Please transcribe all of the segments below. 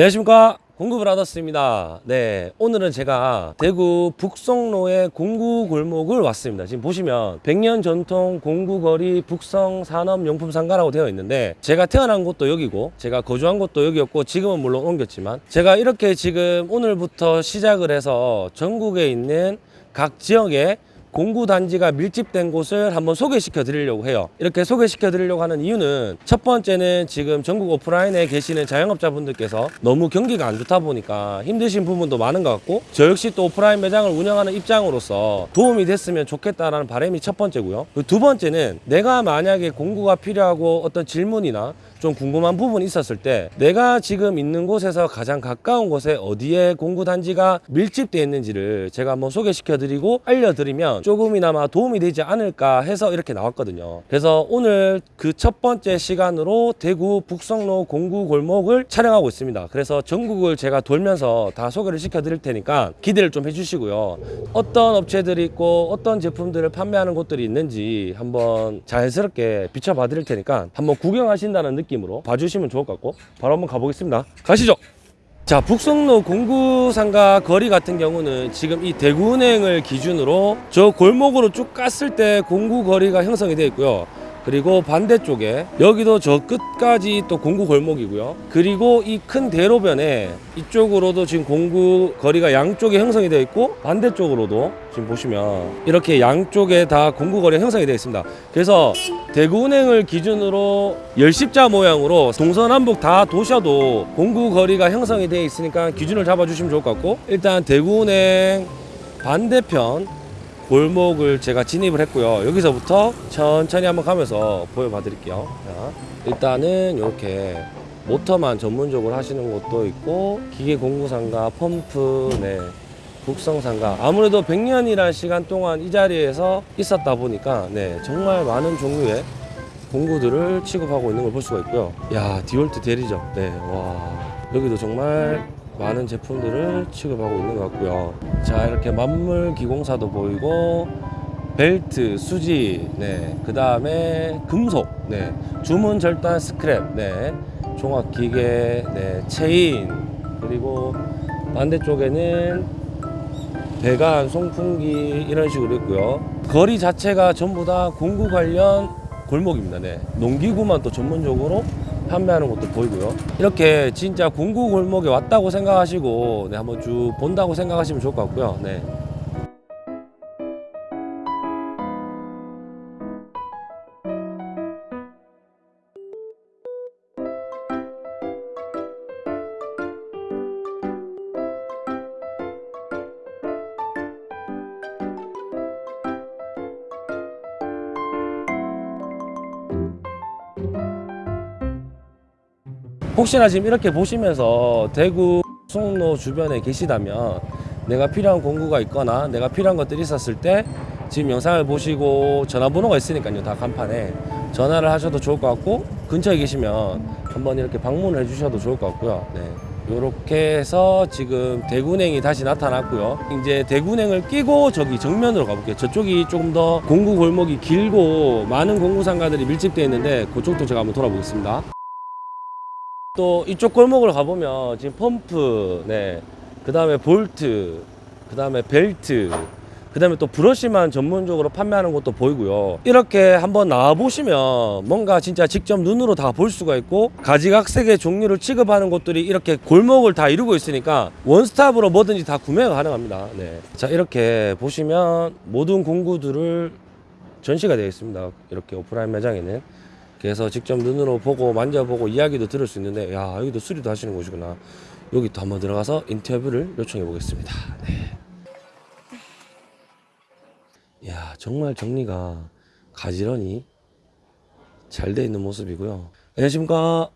안녕하십니까? 공구브라더스입니다. 네 오늘은 제가 대구 북성로의 공구 골목을 왔습니다. 지금 보시면 100년 전통 공구거리 북성 산업용품상가라고 되어 있는데 제가 태어난 곳도 여기고 제가 거주한 곳도 여기였고 지금은 물론 옮겼지만 제가 이렇게 지금 오늘부터 시작을 해서 전국에 있는 각 지역에 공구 단지가 밀집된 곳을 한번 소개시켜 드리려고 해요. 이렇게 소개시켜 드리려고 하는 이유는 첫 번째는 지금 전국 오프라인에 계시는 자영업자분들께서 너무 경기가 안 좋다 보니까 힘드신 부분도 많은 것 같고 저 역시 또 오프라인 매장을 운영하는 입장으로서 도움이 됐으면 좋겠다라는 바람이 첫 번째고요. 그리고 두 번째는 내가 만약에 공구가 필요하고 어떤 질문이나 좀 궁금한 부분이 있었을 때 내가 지금 있는 곳에서 가장 가까운 곳에 어디에 공구 단지가 밀집되어 있는지를 제가 한번 소개시켜 드리고 알려드리면 조금이나마 도움이 되지 않을까 해서 이렇게 나왔거든요. 그래서 오늘 그 첫 번째 시간으로 대구 북성로 공구 골목을 촬영하고 있습니다. 그래서 전국을 제가 돌면서 다 소개를 시켜 드릴 테니까 기대를 좀 해주시고요. 어떤 업체들이 있고 어떤 제품들을 판매하는 곳들이 있는지 한번 자연스럽게 비춰봐 드릴 테니까 한번 구경하신다는 느낌 으로 봐주시면 좋을 것 같고 바로 한번 가보겠습니다. 가시죠. 자 북성로 공구상가 거리 같은 경우는 지금 이 대구은행을 기준으로 저 골목으로 쭉 갔을 때 공구 거리가 형성이 되어 있고요 그리고 반대쪽에 여기도 저 끝까지 또 공구 골목이고요. 그리고 이 큰 대로변에 이쪽으로도 지금 공구 거리가 양쪽에 형성이 되어 있고 반대쪽으로도 지금 보시면 이렇게 양쪽에 다 공구 거리가 형성이 되어 있습니다. 그래서 대구은행을 기준으로 열십자 모양으로 동서남북 다 도셔도 공구 거리가 형성이 되어 있으니까 기준을 잡아주시면 좋을 것 같고 일단 대구은행 반대편 골목을 제가 진입을 했고요. 여기서부터 천천히 한번 가면서 보여봐 드릴게요. 자, 일단은 이렇게 모터만 전문적으로 하시는 곳도 있고 기계 공구상가 펌프 네 국성상가. 아무래도 100년이라는 시간 동안 이 자리에서 있었다 보니까 네 정말 많은 종류의 공구들을 취급하고 있는 걸 볼 수가 있고요. 야 디월트 대리죠 네와 여기도 정말 많은 제품들을 취급하고 있는 것 같고요 자 이렇게 만물 기공사도 보이고 벨트, 수지, 네, 그 다음에 금속, 네, 주문 절단 스크랩, 네, 종합 기계, 네, 체인, 그리고 반대쪽에는 배관, 송풍기 이런 식으로 있고요. 거리 자체가 전부 다 공구 관련 골목입니다. 네. 농기구만 또 전문적으로 판매하는 것도 보이고요. 이렇게 진짜 공구 골목에 왔다고 생각하시고 네, 한번 쭉 본다고 생각하시면 좋을 것 같고요. 네. 혹시나 지금 이렇게 보시면서 대구 송로 주변에 계시다면 내가 필요한 공구가 있거나 내가 필요한 것들이 있었을 때 지금 영상을 보시고 전화번호가 있으니까요 다 간판에. 전화를 하셔도 좋을 것 같고 근처에 계시면 한번 이렇게 방문을 해주셔도 좋을 것 같고요. 네. 이렇게 해서 지금 대구냉이 다시 나타났고요. 이제 대구냉을 끼고 저기 정면으로 가볼게요. 저쪽이 조금 더 공구 골목이 길고 많은 공구 상가들이 밀집되어 있는데 그쪽도 제가 한번 돌아보겠습니다 또 이쪽 골목을 가보면 지금 펌프, 네, 그 다음에 볼트, 그 다음에 벨트, 그 다음에 또 브러쉬만 전문적으로 판매하는 것도 보이고요. 이렇게 한번 나와보시면 뭔가 진짜 직접 눈으로 다 볼 수가 있고 가지각색의 종류를 취급하는 곳들이 이렇게 골목을 다 이루고 있으니까 원스톱으로 뭐든지 다 구매가 가능합니다. 네. 자, 이렇게 보시면 모든 공구들을 전시가 되어 있습니다. 이렇게 오프라인 매장에는. 그래서 직접 눈으로 보고 만져보고 이야기도 들을 수 있는데 야 여기도 수리도 하시는 곳이구나 여기 또 한번 들어가서 인터뷰를 요청해 보겠습니다 네. 야 정말 정리가 가지런히 잘 돼 있는 모습이고요 안녕하십니까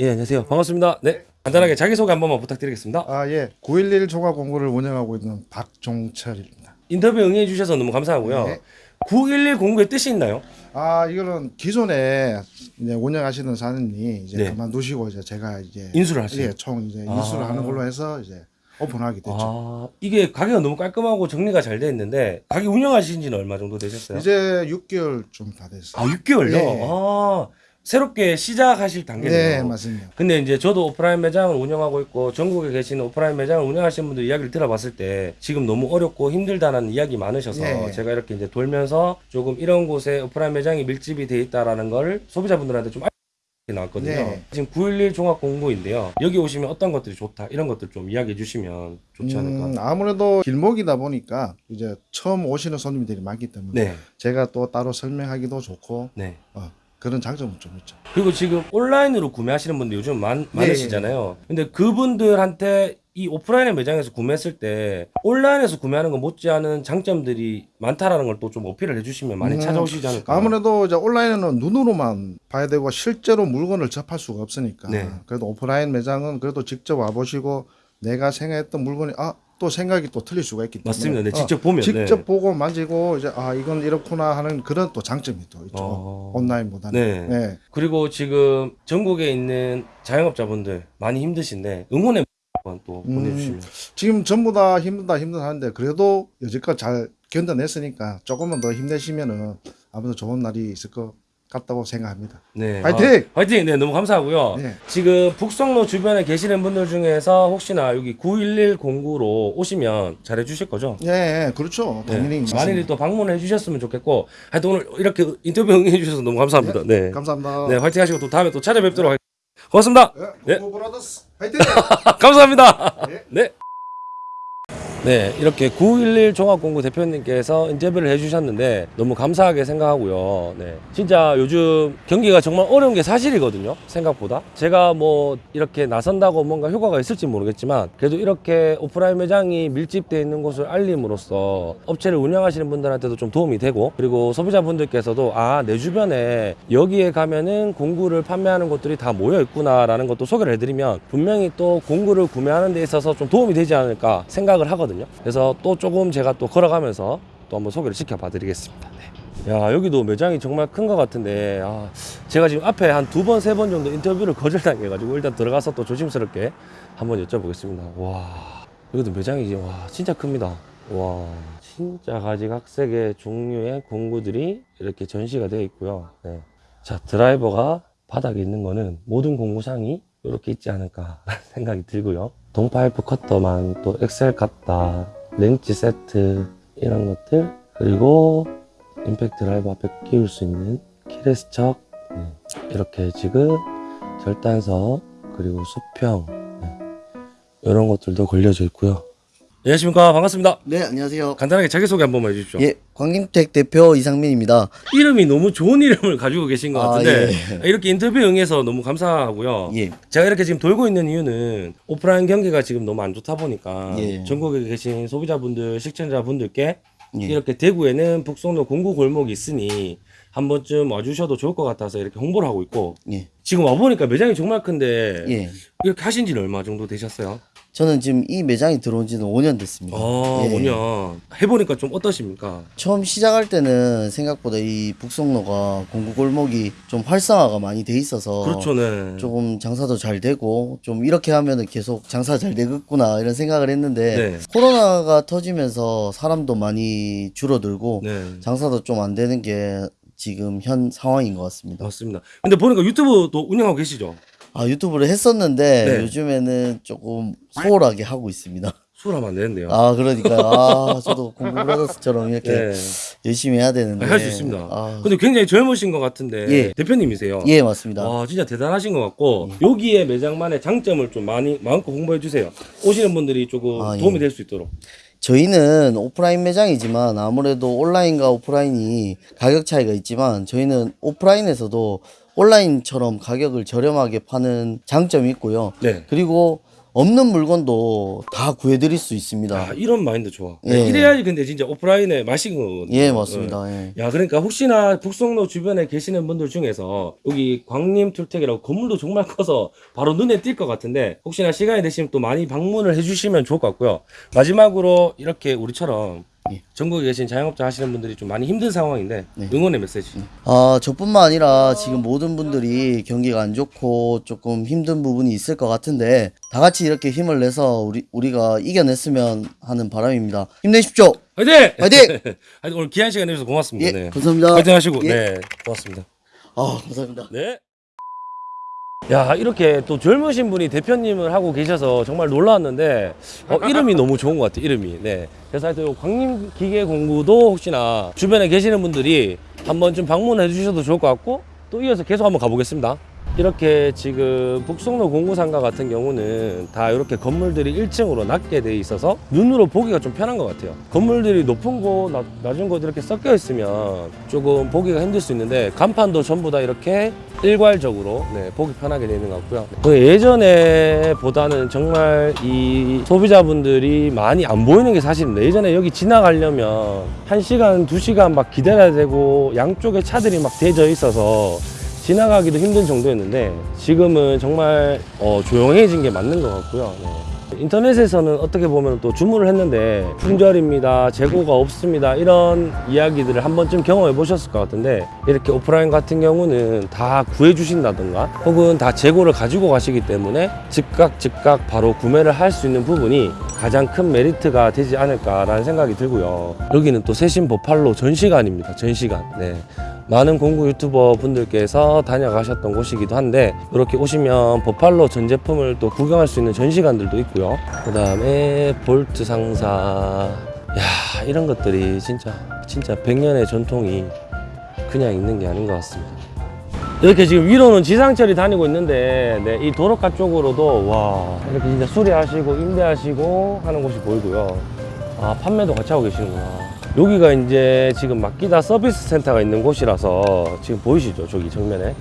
예 안녕하세요 반갑습니다 네 간단하게 자기소개 한 번만 부탁드리겠습니다 아, 예. 911 종합공구를 운영하고 있는 박종철입니다. 인터뷰 응해 주셔서 너무 감사하고요 네. 911 공구의 뜻이 있나요? 아, 이거는 기존에 이제 운영하시는 사장님이 이제 네. 그만두시고 이제 제가 이제 인수를 하시는 예, 총 이제 아. 인수를 하는 걸로 해서 이제 오픈하게 됐죠. 아, 이게 가게가 너무 깔끔하고 정리가 잘 돼 있는데 가게 운영하신 지는 얼마 정도 되셨어요? 이제 6개월 좀 다 됐어요. 아, 6개월요? 예. 아, 새롭게 시작하실 단계네요. 네, 맞습니다. 근데 이제 저도 오프라인 매장을 운영하고 있고 전국에 계시는 오프라인 매장을 운영하시는 분들 이야기를 들어봤을 때 지금 너무 어렵고 힘들다는 이야기 많으셔서 네. 제가 이렇게 이제 돌면서 조금 이런 곳에 오프라인 매장이 밀집이 돼 있다라는 걸 소비자분들한테 좀 알게 나왔거든요. 네. 지금 911 종합 공고인데요. 여기 오시면 어떤 것들이 좋다 이런 것들 좀 이야기해 주시면 좋지 않을까. 음, 아무래도 길목이다 보니까 이제 처음 오시는 손님들이 많기 때문에 네, 제가 또 따로 설명하기도 좋고 네. 어, 그런 장점은 좀 있죠. 그리고 지금 온라인으로 구매하시는 분들 요즘 많, 많으시잖아요. 근데 그분들한테 이 오프라인의 매장에서 구매했을 때 온라인에서 구매하는 거 못지않은 장점들이 많다라는 걸 또 좀 어필을 해주시면 많이 음, 찾아오시지 않을까. 아무래도 이제 온라인은 눈으로만 봐야 되고 실제로 물건을 접할 수가 없으니까 네. 그래도 오프라인 매장은 그래도 직접 와보시고 내가 생각했던 물건이 아 또 생각이 또 틀릴 수가 있기 때문에 맞습니다. 네, 어, 직접 보면 직접 네. 보고 만지고 이제 아 이건 이렇구나 하는 그런 또 장점이 또 있죠 어. 온라인보다는 네. 네. 그리고 지금 전국에 있는 자영업자분들 많이 힘드신데 응원의 또 음. 보내주시면. 지금 전부 다 힘들다 힘들다는데 그래도 여지껏 잘 견뎌냈으니까 조금만 더 힘내시면은 아무래도 좋은 날이 있을 것 같다고 생각합니다. 네. 화이팅! 아, 화이팅! 네, 너무 감사하고요. 네. 지금 북성로 주변에 계시는 분들 중에서 혹시나 여기 911 공구로 오시면 잘해 주실 거죠? 예, 그렇죠. 당연히 네. 많이 또 방문해 주셨으면 좋겠고 하여튼 오늘 이렇게 인터뷰 응해 주셔서 너무 감사합니다. 네. 감사합니다. 네, 화이팅 하시고 또 다음에 또 찾아뵙도록 하겠습니다. 고맙습니다. 네, 네. 브라더스 화이팅! 감사합니다. 네. 네. 네, 이렇게 911 종합공구 대표님께서 인터뷰를 해주셨는데 너무 감사하게 생각하고요. 네, 진짜 요즘 경기가 정말 어려운 게 사실이거든요. 생각보다 제가 뭐 이렇게 나선다고 뭔가 효과가 있을지 모르겠지만 그래도 이렇게 오프라인 매장이 밀집되어 있는 곳을 알림으로써 업체를 운영하시는 분들한테도 좀 도움이 되고 그리고 소비자분들께서도 아 내 주변에 여기에 가면은 공구를 판매하는 곳들이 다 모여 있구나 라는 것도 소개를 해드리면 분명히 또 공구를 구매하는 데 있어서 좀 도움이 되지 않을까 생각을 하거든요. 그래서 또 조금 제가 또 걸어가면서 또 한번 소개를 시켜봐 드리겠습니다. 네. 야 여기도 매장이 정말 큰 것 같은데 아, 제가 지금 앞에 한 두 번세번 정도 인터뷰를 거절당해 가지고 일단 들어가서 또 조심스럽게 한번 여쭤보겠습니다. 와 여기도 매장이 와 진짜 큽니다. 와 진짜 가지각색의 종류의 공구들이 이렇게 전시가 되어 있고요. 네. 자 드라이버가 바닥에 있는 거는 모든 공구상이 이렇게 있지 않을까 생각이 들고요. 동파이프 커터만 또 엑셀 카타, 렌치 세트 이런 것들 그리고 임팩트 드라이버 앞에 끼울 수 있는 키레스 척 네. 이렇게 지금 절단석 그리고 수평 네. 이런 것들도 걸려져 있고요. 안녕하십니까 반갑습니다. 네, 안녕하세요. 간단하게 자기소개 한 번만 해주십시오. 예, 광림택 대표 이상민입니다. 이름이 너무 좋은 이름을 가지고 계신 것 아, 같은데 예. 이렇게 인터뷰 응해서 너무 감사하고요. 예. 제가 이렇게 지금 돌고 있는 이유는 오프라인 경기가 지금 너무 안 좋다 보니까 예. 전국에 계신 소비자분들, 시청자분들께 예. 이렇게 대구에는 북송로 공구 골목이 있으니 한 번쯤 와주셔도 좋을 것 같아서 이렇게 홍보를 하고 있고 예. 지금 와보니까 매장이 정말 큰데 예. 이렇게 하신 지는 얼마 정도 되셨어요? 저는 지금 이 매장이 들어온 지는 5년 됐습니다. 아, 예. 5년. 해보니까 좀 어떠십니까? 처음 시작할 때는 생각보다 이 북송로가 공구 골목이 좀 활성화가 많이 돼 있어서 그렇죠, 네. 조금 장사도 잘 되고 좀 이렇게 하면은 계속 장사 잘 되겠구나 이런 생각을 했는데 네. 코로나가 터지면서 사람도 많이 줄어들고 네. 장사도 좀 안 되는 게 지금 현 상황인 것 같습니다. 맞습니다. 근데 보니까 유튜브도 운영하고 계시죠? 아 유튜브를 했었는데 네. 요즘에는 조금 소홀하게 하고 있습니다. 수월하면 안 되는데요. 아 그러니까 아 저도 공부 브라더스처럼 이렇게 네. 열심히 해야 되는데 할 수 있습니다. 아, 근데 굉장히 젊으신 것 같은데 예. 대표님이세요. 예 맞습니다. 와 진짜 대단하신 것 같고 여기에 매장만의 장점을 좀 많이 마음껏 홍보해 주세요. 오시는 분들이 조금 아, 예. 도움이 될수 있도록. 저희는 오프라인 매장이지만 아무래도 온라인과 오프라인이 가격 차이가 있지만 저희는 오프라인에서도 온라인처럼 가격을 저렴하게 파는 장점이 있고요. 네. 그리고 없는 물건도 다 구해드릴 수 있습니다. 아 이런 마인드 좋아. 예. 이래야지 근데 진짜 오프라인에 맛인 거거든요. 예 맞습니다. 예. 야 그러니까 혹시나 북성로 주변에 계시는 분들 중에서 여기 광림툴텍이라고 건물도 정말 커서 바로 눈에 띌 것 같은데 혹시나 시간이 되시면 또 많이 방문을 해주시면 좋을 것 같고요 마지막으로 이렇게 우리처럼 예. 전국에 계신 자영업자 하시는 분들이 좀 많이 힘든 상황인데 네. 응원의 메시지 아, 저뿐만 아니라 지금 모든 분들이 경기가 안 좋고 조금 힘든 부분이 있을 것 같은데 다 같이 이렇게 힘을 내서 우리 우리가 이겨냈으면 하는 바람입니다. 힘내십시오. 화이팅! 화이팅! 오늘 귀한 시간 내주셔서 고맙습니다 예, 네. 감사합니다. 화이팅 하시고 예. 네 고맙습니다 아, 감사합니다. 네. 야 이렇게 또 젊으신 분이 대표님을 하고 계셔서 정말 놀라웠는데 어, 이름이 너무 좋은 것 같아요 이름이. 네. 그래서 하여튼 광림 기계 공구도 혹시나 주변에 계시는 분들이 한번 좀 방문해 주셔도 좋을 것 같고 또 이어서 계속 한번 가보겠습니다 이렇게 지금 북송로 공구상가 같은 경우는 다 이렇게 건물들이 1층으로 낮게 돼 있어서 눈으로 보기가 좀 편한 것 같아요. 건물들이 높은 곳, 낮- 낮은 곳 이렇게 섞여 있으면 조금 보기가 힘들 수 있는데 간판도 전부 다 이렇게 일괄적으로 네, 보기 편하게 되는 것 같고요. 그 예전에 보다는 정말 이 소비자분들이 많이 안 보이는 게 사실입니다 예전에 여기 지나가려면 1시간, 2시간 막 기다려야 되고 양쪽에 차들이 막 대져 있어서 지나가기도 힘든 정도였는데 지금은 정말 어, 조용해진 게 맞는 것 같고요. 네. 인터넷에서는 어떻게 보면 또 주문을 했는데 품절입니다, 재고가 없습니다 이런 이야기들을 한 번쯤 경험해 보셨을 것 같은데 이렇게 오프라인 같은 경우는 다 구해 주신다든가 혹은 다 재고를 가지고 가시기 때문에 즉각 즉각 바로 구매를 할 수 있는 부분이 가장 큰 메리트가 되지 않을까라는 생각이 들고요. 여기는 또 세신 보팔로 전시관입니다. 전시관. 네. 많은 공구 유튜버 분들께서 다녀가셨던 곳이기도 한데 이렇게 오시면 보팔로 전 제품을 또 구경할 수 있는 전시관들도 있고요. 그 다음에 볼트 상사. 야 이런 것들이 진짜 진짜 100년의 전통이 그냥 있는 게 아닌 것 같습니다. 이렇게 지금 위로는 지상철이 다니고 있는데 네, 이 도로가 쪽으로도 와 이렇게 진짜 수리하시고 임대하시고 하는 곳이 보이고요. 아 판매도 같이 하고 계시는구나. 여기가 이제 지금 맡기다 서비스 센터가 있는 곳이라서 지금 보이시죠? 저기 정면에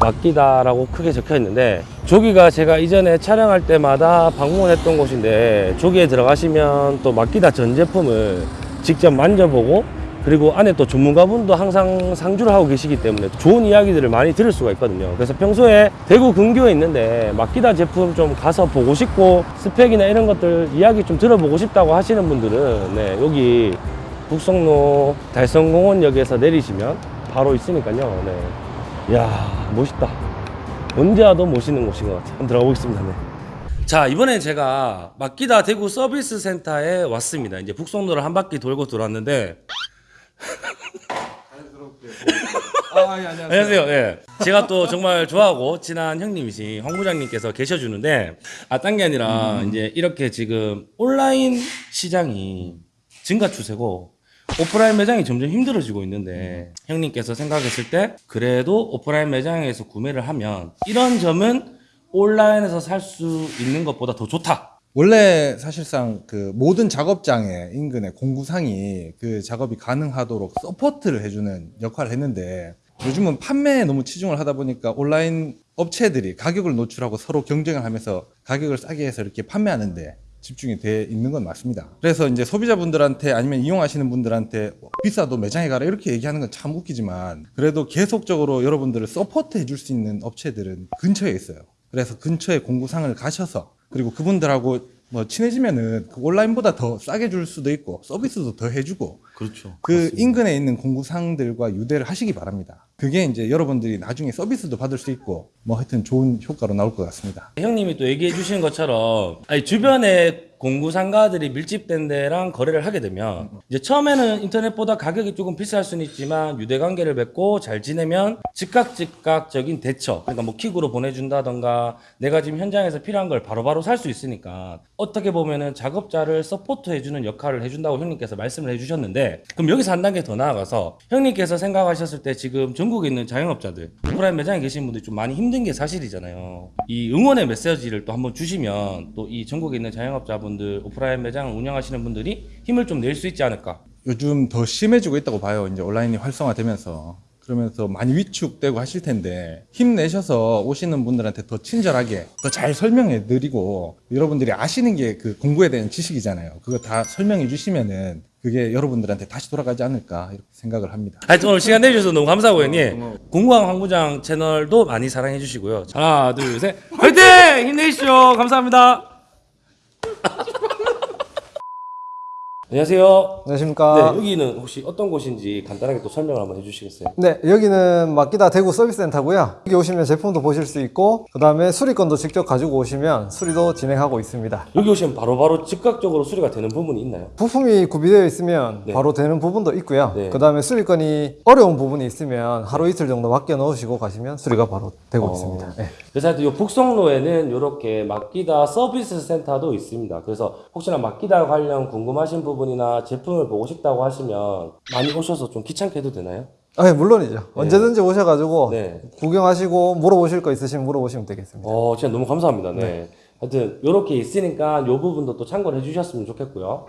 맡기다라고 크게 적혀 있는데 저기가 제가 이전에 촬영할 때마다 방문했던 곳인데 저기에 들어가시면 또 맡기다 전 제품을 직접 만져보고 그리고 안에 또 전문가분도 항상 상주를 하고 계시기 때문에 좋은 이야기들을 많이 들을 수가 있거든요. 그래서 평소에 대구 근교에 있는데 맡기다 제품 좀 가서 보고 싶고 스펙이나 이런 것들 이야기 좀 들어보고 싶다고 하시는 분들은 네, 여기 북성로 달성공원역에서 내리시면 바로 있으니까요. 네. 이야 멋있다. 언제 와도 멋있는 곳인 것 같아요. 한번 들어가 보겠습니다. 네. 자 이번엔 제가 맡기다 대구 서비스 센터에 왔습니다. 이제 북성로를 한 바퀴 돌고 돌았는데 아, 예, 안녕하세요. 안녕하세요. 예. 제가 또 정말 좋아하고 친한 형님이신 황 부장님께서 계셔주는데 아딴 게 아니라 이제 이렇게 지금 온라인 시장이 증가 추세고 오프라인 매장이 점점 힘들어지고 있는데 형님께서 생각했을 때 그래도 오프라인 매장에서 구매를 하면 이런 점은 온라인에서 살 수 있는 것보다 더 좋다. 원래 사실상 그 모든 작업장의 인근에 공구상이 그 작업이 가능하도록 서포트를 해주는 역할을 했는데 요즘은 판매에 너무 치중을 하다 보니까 온라인 업체들이 가격을 노출하고 서로 경쟁을 하면서 가격을 싸게 해서 이렇게 판매하는데 집중이 돼 있는 건 맞습니다. 그래서 이제 소비자분들한테 아니면 이용하시는 분들한테 비싸도 매장에 가라 이렇게 얘기하는 건 참 웃기지만 그래도 계속적으로 여러분들을 서포트 해줄 수 있는 업체들은 근처에 있어요. 그래서 근처에 공구상을 가셔서 그리고 그분들하고 뭐 친해지면은 그 온라인보다 더 싸게 줄 수도 있고 서비스도 더 해주고 그렇죠. 그 인근에 있는 공구상들과 유대를 하시기 바랍니다. 그게 이제 여러분들이 나중에 서비스도 받을 수 있고 뭐 하여튼 좋은 효과로 나올 것 같습니다. 형님이 또 얘기해 주신 것처럼 아니, 주변에 공구 상가들이 밀집된 데랑 거래를 하게 되면 이제 처음에는 인터넷보다 가격이 조금 비쌀 수는 있지만 유대 관계를 맺고 잘 지내면 즉각 즉각적인 대처 그러니까 뭐 퀵으로 보내준다던가 내가 지금 현장에서 필요한 걸 바로바로 살 수 있으니까 어떻게 보면은 작업자를 서포트 해주는 역할을 해준다고 형님께서 말씀을 해주셨는데 그럼 여기서 한 단계 더 나아가서 형님께서 생각하셨을 때 지금 전국에 있는 자영업자들 오프라인 매장에 계신 분들이 좀 많이 힘든 게 사실이잖아요 이 응원의 메시지를 또 한번 주시면 또 이 전국에 있는 자영업자분들 오프라인 매장을 운영하시는 분들이 힘을 좀 낼 수 있지 않을까 요즘 더 심해지고 있다고 봐요. 이제 온라인이 활성화되면서 그러면서 많이 위축되고 하실 텐데 힘내셔서 오시는 분들한테 더 친절하게 더 잘 설명해 드리고 여러분들이 아시는 게 그 공구에 대한 지식이잖아요. 그거 다 설명해 주시면은 그게 여러분들한테 다시 돌아가지 않을까 이렇게 생각을 합니다. 하여튼 오늘 시간 내주셔서 너무 감사하고 형님. 공구왕 황부장 채널도 많이 사랑해 주시고요. 하나 둘 셋. 화이팅! 힘내십시오. 감사합니다 안녕하세요. 안녕하십니까. 네, 여기는 혹시 어떤 곳인지 간단하게 또 설명을 한번 해주시겠어요? 네, 여기는 마키다 대구 서비스센터고요. 여기 오시면 제품도 보실 수 있고, 그 다음에 수리건도 직접 가지고 오시면 수리도 진행하고 있습니다. 여기 오시면 바로 바로 즉각적으로 수리가 되는 부분이 있나요? 부품이 구비되어 있으면 네. 바로 되는 부분도 있고요. 네. 그 다음에 수리건이 어려운 부분이 있으면 하루 이틀 정도 맡겨 넣으시고 가시면 수리가 바로 되고 어. 있습니다. 네. 그래서 하여튼 이 북성로에는 이렇게 맡기다 서비스 센터도 있습니다. 그래서 혹시나 맡기다 관련 궁금하신 부분 이나 제품을 보고 싶다고 하시면 많이 오셔서 좀 귀찮게 해도 되나요? 아, 네, 물론이죠. 언제든지 오셔가지고 네. 구경하시고 물어보실 거 있으시면 물어보시면 되겠습니다. 어, 진짜 너무 감사합니다. 네. 하여튼 이렇게 있으니까 이 부분도 또 참고를 해주셨으면 좋겠고요.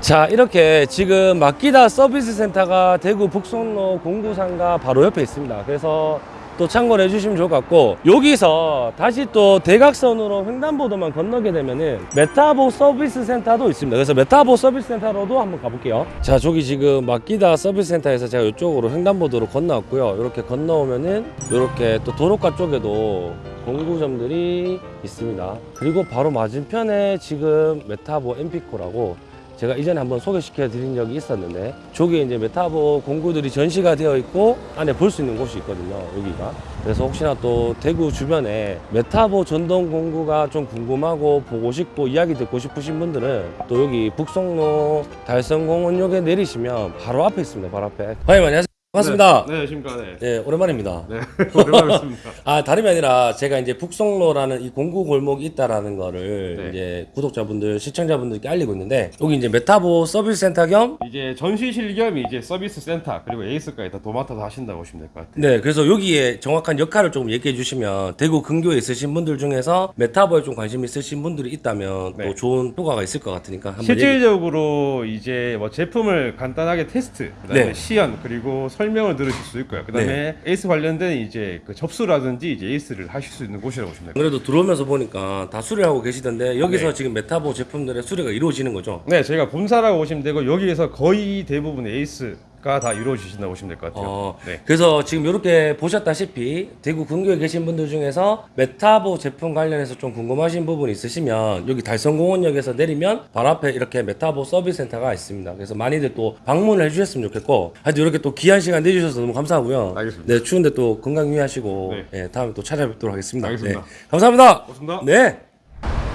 자, 이렇게 지금 마끼다 서비스 센터가 대구 북성로 공구상가 바로 옆에 있습니다. 그래서 또 참고를 해주시면 좋을 것 같고 여기서 다시 또 대각선으로 횡단보도만 건너게 되면은 메타보 서비스 센터도 있습니다. 그래서 메타보 서비스 센터로도 한번 가볼게요. 자, 저기 지금 마끼다 서비스 센터에서 제가 이쪽으로 횡단보도로 건너왔고요. 이렇게 건너오면은 이렇게 또 도로가 쪽에도 공구점들이 있습니다. 그리고 바로 맞은편에 지금 메타보 엠피코라고 제가 이전에 한번 소개시켜 드린 적이 있었는데 저기에 이제 메타보 공구들이 전시가 되어 있고 안에 볼 수 있는 곳이 있거든요 여기가. 그래서 혹시나 또 대구 주변에 메타보 전동 공구가 좀 궁금하고 보고 싶고 이야기 듣고 싶으신 분들은 또 여기 북성로 달성공원역에 내리시면 바로 앞에 있습니다 바로 앞에. 과장님 안녕하세요 반갑습니다 네, 안녕하십니까. 네. 네, 오랜만입니다. 네, 오랜만에 뵙습니다. 아 다름이 아니라 제가 이제 북성로라는 이 공구 골목이 있다라는 거를 네. 이제 구독자분들 시청자분들께 알리고 있는데 여기 이제 메타보 서비스 센터 겸 이제 전시실 겸 이제 서비스 센터 그리고 AS까지 다 도맡아서 하신다고 보시면 될 것 같아요. 네, 그래서 여기에 정확한 역할을 조금 얘기해 주시면 대구 근교에 있으신 분들 중에서 메타보에 좀 관심 있으신 분들이 있다면 네. 또 좋은 효과가 있을 것 같으니까 한번 얘기... 실질적으로 이제 뭐 제품을 간단하게 테스트, 그다음에 네. 시연 그리고 설명을 들으실 수 있고요. 그다음에 AS 관련된 이제 그 접수라든지 이제 AS를 하실 수 있는 곳이라고 보시면 됩니다. 그래도 들어오면서 보니까 다 수리하고 계시던데 여기서 네. 지금 메타보 제품들의 수리가 이루어지는 거죠? 네, 저희가 본사라고 보시면 되고 여기에서 거의 대부분 AS가 다 이루어지신다고 보시면 될 것 같아요. 어, 네. 그래서 지금 이렇게 보셨다시피 대구 근교에 계신 분들 중에서 메타보 제품 관련해서 좀 궁금하신 부분이 있으시면 여기 달성공원역에서 내리면 바로 앞에 이렇게 메타보 서비스 센터가 있습니다. 그래서 많이들 또 방문을 해주셨으면 좋겠고 하여튼 이렇게 또 귀한 시간 내주셔서 너무 감사하고요. 알겠습니다. 네, 추운데 또 건강 유의하시고 네. 예, 다음에 또 찾아뵙도록 하겠습니다. 알겠습니다. 네, 감사합니다. 고맙습니다. 네.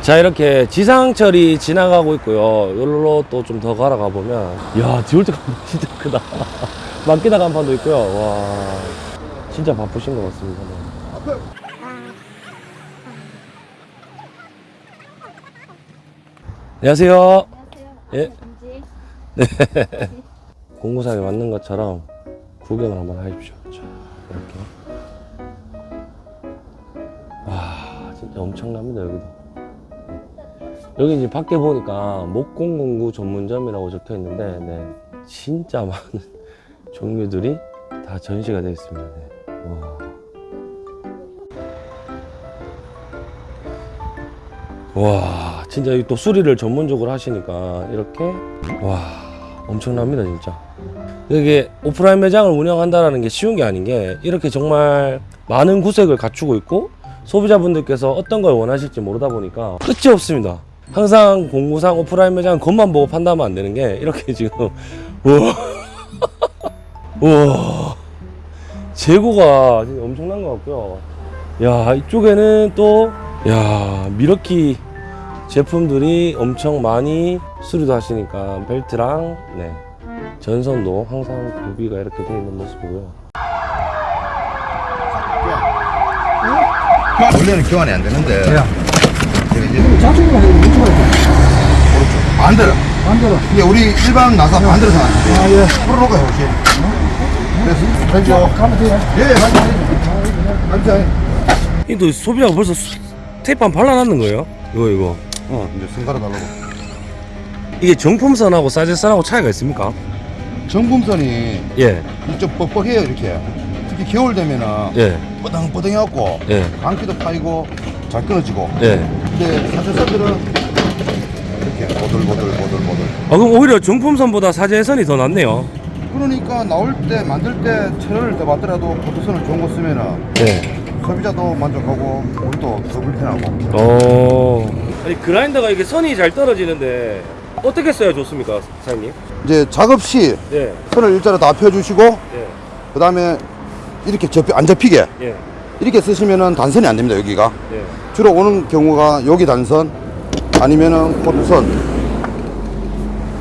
자 이렇게 지상철이 지나가고 있고요. 여기로 또 좀더 걸어가 보면 야 디올트 간판 진짜 크다. 맡기다 간판도 있고요. 와 진짜 바쁘신 것 같습니다. 네. 안녕하세요. 예. 김지. 공구상에 맞는 것처럼 구경을 한번 하십시오. 자, 이렇게. 와, 진짜 엄청납니다, 여기도. 여기 이제 밖에 보니까 목공공구 전문점이라고 적혀 있는데, 네. 진짜 많은 종류들이 다 전시가 되어 있습니다. 네. 와. 와, 진짜 이또 수리를 전문적으로 하시니까 이렇게 와, 엄청납니다, 진짜. 이게 오프라인 매장을 운영한다는 게 쉬운 게 아닌 게 이렇게 정말 많은 구색을 갖추고 있고 소비자분들께서 어떤 걸 원하실지 모르다 보니까 끝이 없습니다. 항상 공구상 오프라인 매장 겉만 보고 판단하면 안 되는 게 이렇게 지금 우와 재고가 엄청난 것 같고요. 야 이쪽에는 또 야 미러키 제품들이 엄청 많이 수리도 하시니까 벨트랑 네 전선도 항상 구비가 이렇게 되어 있는 모습이고요. 원래는 교환이 안 되는데. 제가 이제 자충으로 왼쪽으로 오른쪽. 반대로. 반대로. 이게 우리 일반 나사 반대로 생각하는데. 아, 예. 풀어놓고 해보시. 그래서, 왼쪽. 가면 돼요? 예, 가면 가면 이또 소비자가 벌써 수- 테이프 한 발라놨는 거예요? 이거 이거 어, 이제 승 갈아달라고. 이게 정품선하고 사제선하고 차이가 있습니까? 정품선이 예, 좀 뻑뻑해요, 이렇게. 특히 겨울 되면은 예, 뻐덩뻐덩해갖고, 예, 감기도 파이고, 잘 끊어지고. 예. 근데 사실선들은 이렇게 보들보들보들보들. 아 그럼 오히려 정품선보다 사제선이 더 낫네요. 그러니까 나올 때 만들 때 천원을 더 받더라도 보트선을 좋은 거 쓰면은 예. 소비자도 만족하고 우리도 더 불편하고 어. 아니 그라인더가 이게 선이 잘 떨어지는데 어떻게 써야 좋습니까, 사장님? 이제 작업 시 네, 선을 일자로 다 펴주시고 네, 그 다음에 이렇게 접히, 안 접히게 예, 이렇게 쓰시면은 단선이 안 됩니다 여기가 예. 주로 오는 경우가 여기 단선 아니면은 코드선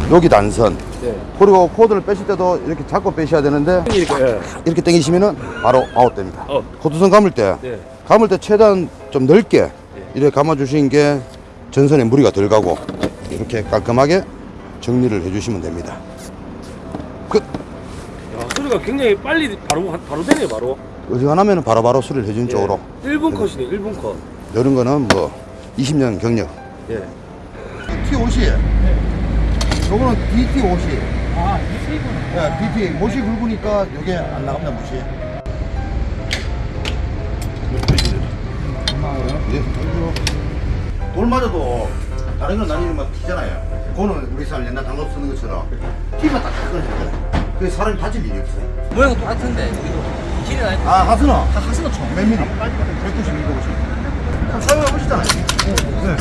여기 단선 네. 그리고 코드를 빼실 때도 이렇게 잡고 빼셔야 되는데 이렇게, 예. 이렇게 당기시면은 바로 아웃됩니다 어. 코드선 감을 때 네. 감을 때 최대한 좀 넓게 이렇게 감아 주시는 게 전선에 무리가 덜 가고 이렇게 깔끔하게 정리를 해 주시면 됩니다 끝 야, 소리가 굉장히 빨리 바로 바로 되네요, 바로. 어지간하면 바로바로 수리를 해주는 쪽으로 1분 컷이네, 1분 컷. 이런 거는 뭐 20년 경력. 예. T50 요거는 DT50 아 DT DT 못이 굵으니까 요게 안 나갑니다 못이 예. 돌 맞아도 다른 건 나뉘면 막 튀잖아요. 그거는 우리 사람 옛날 단검 쓰는 것처럼 튀면 딱 끊어져요. 그게 사람이 다칠 일이 없어요. 모양 똑같은데 여기도 길이 나아 하스너 다 하스는 총. 몇 미리? 190, 250 그럼 사용해 보시잖아요 네.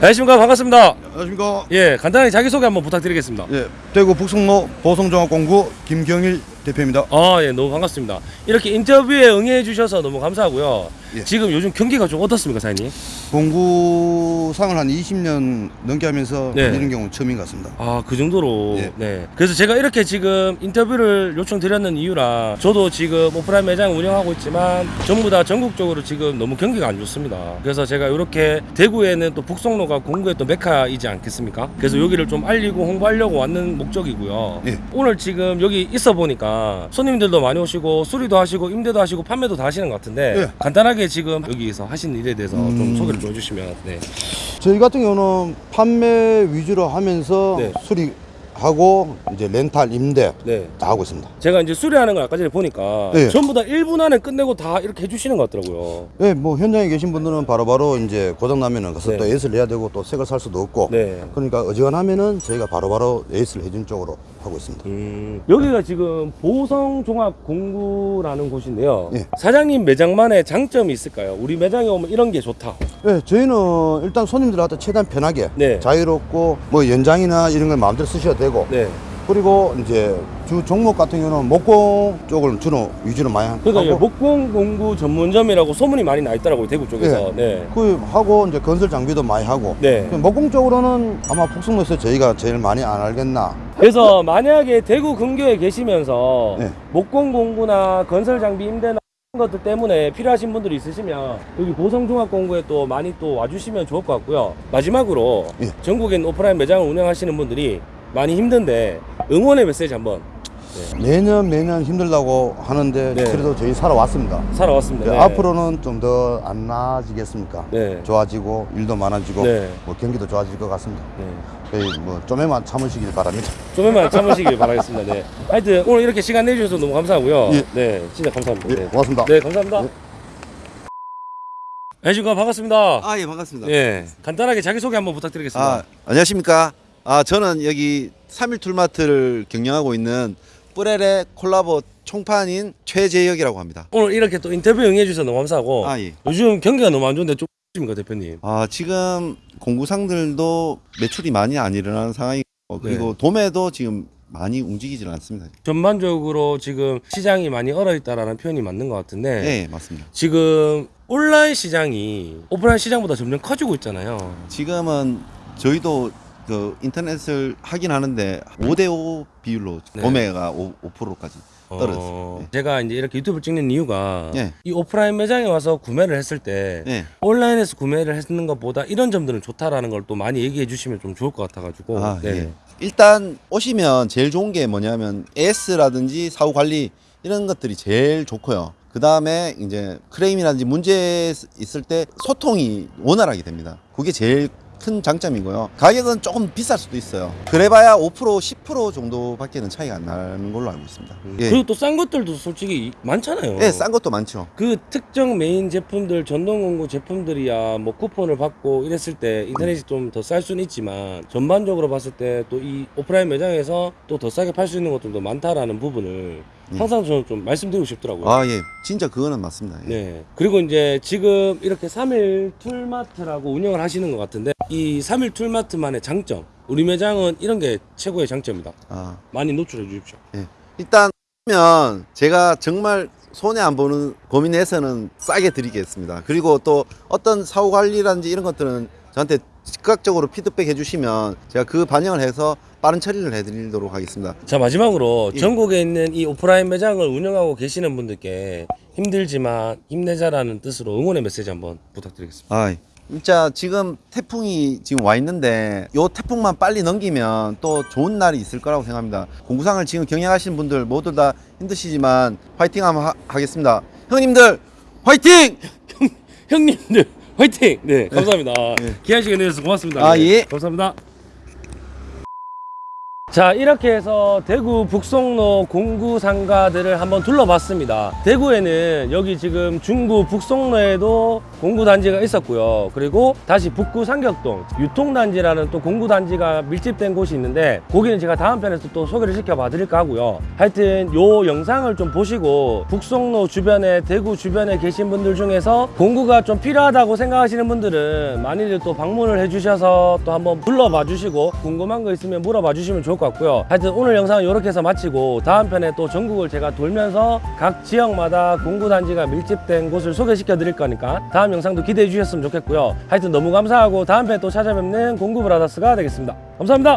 안녕하십니까, 반갑습니다. 안녕하십니까 예, 간단하게 자기소개 한번 부탁드리겠습니다. 예, 대구 북성로 보성종합공구 김경일 대표입니다. 아, 예, 너무 반갑습니다. 이렇게 인터뷰에 응해 주셔서 너무 감사하고요. 예. 지금 요즘 경기가 좀 어떻습니까, 사장님? 공구상을 한 20년 넘게 하면서 네. 이런 경우는 처음인 것 같습니다. 아, 그 정도로. 예. 네. 그래서 제가 이렇게 지금 인터뷰를 요청드렸는 이유라 저도 지금 오프라인 매장 운영하고 있지만 전부 다 전국적으로 지금 너무 경기가 안 좋습니다. 그래서 제가 이렇게 대구에는 또 북성로가 공구의 또 메카이지 않겠습니까? 그래서 여기를 좀 알리고 홍보하려고 왔는 목적이고요. 예. 오늘 지금 여기 있어 보니까 손님들도 많이 오시고 수리도 하시고 임대도 하시고 판매도 다 하시는 것 같은데 예. 간단하게 지금 여기서 하신 일에 대해서 좀 음. 소개를 좀 해주시면 네. 저희 같은 경우는 판매 위주로 하면서 네. 수리 하고 이제 렌탈 임대 네. 다 하고 있습니다. 제가 이제 수리하는 걸 아까 전에 보니까 네. 전부 다 1분 안에 끝내고 다 이렇게 해주시는 것 같더라고요. 네, 뭐 현장에 계신 분들은 바로바로 이제 고장 나면은 가서 네. 또 에이스를 해야 되고 또새걸살 수도 없고 네. 그러니까 어지간하면은 저희가 바로바로 에이스를 해준 쪽으로 하고 있습니다. 음, 여기가 지금 보성종합공구라는 곳인데요. 예. 사장님 매장만의 장점이 있을까요? 우리 매장에 오면 이런 게 좋다. 네, 저희는 일단 손님들한테 최대한 편하게 네. 자유롭고 뭐 연장이나 이런 걸 마음대로 쓰셔도 되고 네. 그리고 이제 주 종목 같은 경우는 목공 쪽을 주로 위주로 많이 그러니까 하고 목공 공구 전문점이라고 소문이 많이 나 있더라고요 대구 쪽에서. 네. 그 하고 이제 건설 장비도 많이 하고 네. 목공 쪽으로는 아마 북성로에서 저희가 제일 많이 안 알겠나 그래서 만약에 대구 근교에 계시면서 네. 목공 공구나 건설 장비 임대나 이런 것들 때문에 필요하신 분들이 있으시면 여기 보성종합공구에 또 많이 또 와주시면 좋을 것 같고요. 마지막으로 예. 전국엔 오프라인 매장을 운영하시는 분들이 많이 힘든데 응원의 메시지 한번 매년 매년 힘들다고 하는데 네. 그래도 저희 살아왔습니다. 살아왔습니다. 그 네. 앞으로는 좀 더 안 나아지겠습니까? 네. 좋아지고 일도 많아지고 네. 뭐 경기도 좋아질 것 같습니다. 네. 저희 뭐 좀에만 참으시길 바랍니다. 좀만 참으시길 바라겠습니다. 네. 하여튼 오늘 이렇게 시간 내주셔서 너무 감사하고요. 예. 네, 진짜 감사합니다. 예, 네. 고맙습니다. 네, 감사합니다. 예. 안녕하십니까 반갑습니다. 아, 예, 반갑습니다. 예, 간단하게 자기 소개 한번 부탁드리겠습니다. 아, 안녕하십니까? 아, 저는 여기 3일 툴마트를 경영하고 있는 뿌레레 콜라보 총판인 최재혁이라고 합니다. 오늘 이렇게 또 인터뷰 응해 주셔서 너무 감사하고 아, 예. 요즘 경기가 너무 안 좋은데 좀 X입니까 대표님? 아, 지금 공구상들도 매출이 많이 안 일어나는 상황이고 그리고 네. 도매도 지금 많이 움직이질 않습니다. 전반적으로 지금 시장이 많이 얼어 있다라는 표현이 맞는 것 같은데 네, 맞습니다. 지금 온라인 시장이 오프라인 시장보다 점점 커지고 있잖아요. 지금은 저희도 그 인터넷을 하긴 하는데 5대5 비율로 네. 도매가 5, 5%까지 떨어졌어요. 어, 제가 이제 이렇게 유튜브를 찍는 이유가 네. 이 오프라인 매장에 와서 구매를 했을 때 네. 온라인에서 구매를 했는 것보다 이런 점들은 좋다라는 걸 또 많이 얘기해 주시면 좀 좋을 것 같아가지고 아, 네. 예. 일단 오시면 제일 좋은 게 뭐냐면 AS라든지 사후 관리 이런 것들이 제일 좋고요. 그 다음에 이제 클레임이라든지 문제 있을 때 소통이 원활하게 됩니다. 그게 제일 큰 장점이고요. 가격은 조금 비쌀 수도 있어요. 그래봐야 5% 10% 정도밖에는 차이가 안 나는 걸로 알고 있습니다. 예, 그리고 또 싼 것들도 솔직히 많잖아요. 예, 싼 것도 많죠. 그 특정 메인 제품들 전동 공구 제품들이야 뭐 쿠폰을 받고 이랬을 때 인터넷이 좀 더 쌀 수는 있지만 전반적으로 봤을 때 또 이 오프라인 매장에서 또 더 싸게 팔 수 있는 것들도 많다라는 부분을 항상 저는 좀 말씀드리고 싶더라고요. 아, 예. 진짜 그거는 맞습니다. 예. 네. 그리고 이제 지금 이렇게 3일 툴마트라고 운영을 하시는 것 같은데 이 3일 툴마트만의 장점 우리 매장은 이런 게 최고의 장점이다. 아, 많이 노출해 주십시오. 예. 일단 면 제가 정말 손해 안 보는 고민해서는 싸게 드리겠습니다. 그리고 또 어떤 사후 관리라든지 이런 것들은 저한테 즉각적으로 피드백 해주시면 제가 그 반영을 해서 빠른 처리를 해드리도록 하겠습니다. 자 마지막으로 예. 전국에 있는 이 오프라인 매장을 운영하고 계시는 분들께 힘들지만 힘내자라는 뜻으로 응원의 메시지 한번 부탁드리겠습니다. 아, 진짜 지금 태풍이 지금 와 있는데 요 태풍만 빨리 넘기면 또 좋은 날이 있을 거라고 생각합니다. 공구상을 지금 경영하시는 분들 모두 다 힘드시지만 화이팅 한번 하, 하겠습니다. 형님들 화이팅! 형님들 화이팅! 네 감사합니다. 귀한 시간 내주셔서 고맙습니다. 아, 네, 예. 감사합니다. 자 이렇게 해서 대구 북송로 공구 상가들을 한번 둘러봤습니다. 대구에는 여기 지금 중구 북송로에도 공구 단지가 있었고요. 그리고 다시 북구 삼격동 유통단지라는 또 공구 단지가 밀집된 곳이 있는데 거기는 제가 다음 편에서 또 소개를 시켜봐 드릴까 하고요. 하여튼 요 영상을 좀 보시고 북송로 주변에 대구 주변에 계신 분들 중에서 공구가 좀 필요하다고 생각하시는 분들은 많이들 또 방문을 해주셔서 또 한번 불러봐 주시고 궁금한 거 있으면 물어봐 주시면 좋을 것 같고요. 하여튼 오늘 영상은 이렇게 해서 마치고 다음 편에 또 전국을 제가 돌면서 각 지역마다 공구 단지가 밀집된 곳을 소개시켜 드릴 거니까 다음 영상도 기대해 주셨으면 좋겠고요. 하여튼 너무 감사하고 다음 편에 또 찾아뵙는 공구 브라더스가 되겠습니다. 감사합니다